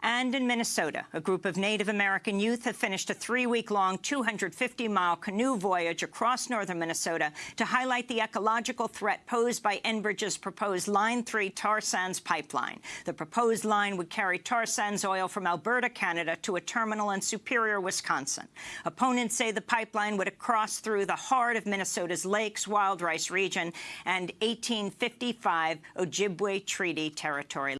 And in Minnesota, a group of Native American youth have finished a three-week-long 250-mile canoe voyage across northern Minnesota to highlight the ecological threat posed by Enbridge's proposed Line 3 tar sands pipeline. The proposed line would carry tar sands oil from Alberta, Canada, to a terminal in Superior, Wisconsin. Opponents say the pipeline would cross through the heart of Minnesota's Lakes Wild Rice region and 1855 Ojibwe Treaty territory.